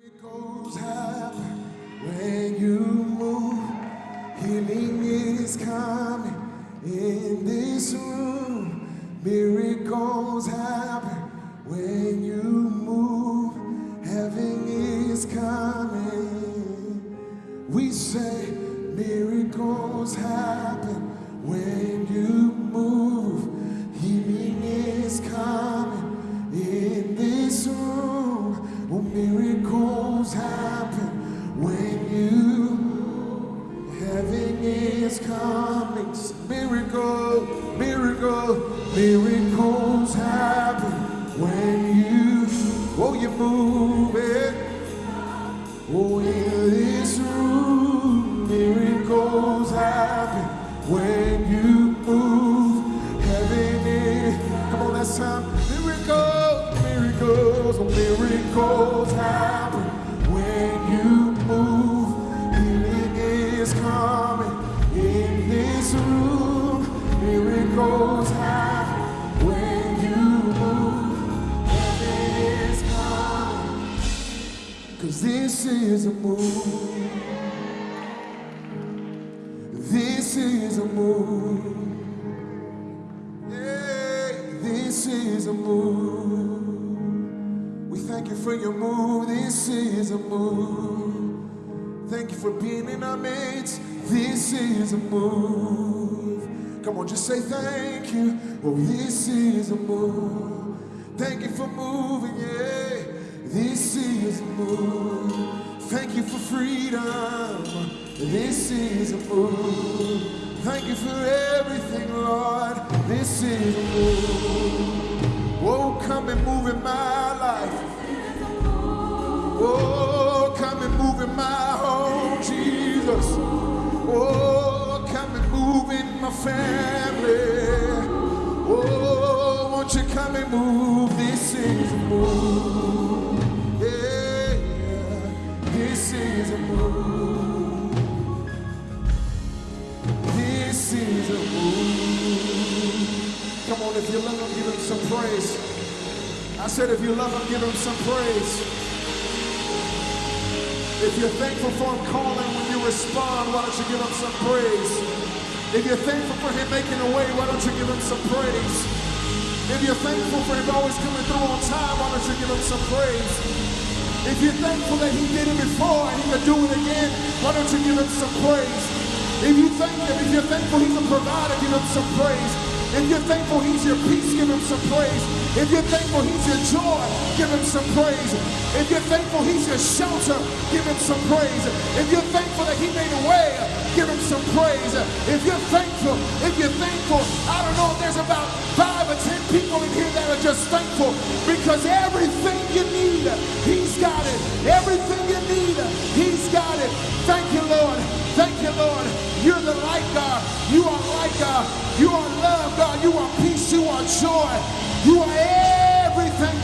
Miracles happen when you move. Healing is coming in this room. Miracles happen when you move. Heaven is coming. We say miracles happen is coming. Miracle, miracle, miracles happen when you, oh, you move it. Oh, in this room, miracles happen when you move. Heaven is, come on, that's time. Miracles, miracles, oh, miracles Cause this is a move. This is a move. This is a move. We thank you for your move. This is a move. Thank you for being in our midst. This is a move. Come on, just say thank you. Oh, this is a move. Thank you for moving, yeah. This is a move. Thank you for freedom. This is a move. Thank you for everything, Lord. This is a move. Oh, come and move in my life. Oh, come and move in my home, Jesus. Oh, my family. Oh, won't you come and move? This is a move. Yeah. This is a move. This is a move. Come on, if you love him, give him some praise. I said, if you love him, give him some praise. If you're thankful for him calling when you respond, why don't you give him some praise? If you're thankful for him making a way, why don't you give him some praise? If you're thankful for him always coming through on time, why don't you give him some praise? If you're thankful that he did it before and he can do it again, why don't you give him some praise? If you thank him, if you're thankful he's a provider, give him some praise. If you're thankful he's your peace, give him some praise. If you're thankful he's your joy, give him some praise. If you're thankful he's your shelter, give him some praise. If you're thankful that he made a way, give him some praise. If you're thankful, if you're thankful, I don't know if there's about five or ten people in here that are just thankful because everything you need, he's got it. Everything you need, he's got it. Thank you, Lord. Thank you, Lord. You're the light, God. You are God. You are love, God. You are peace. You are joy. You are everything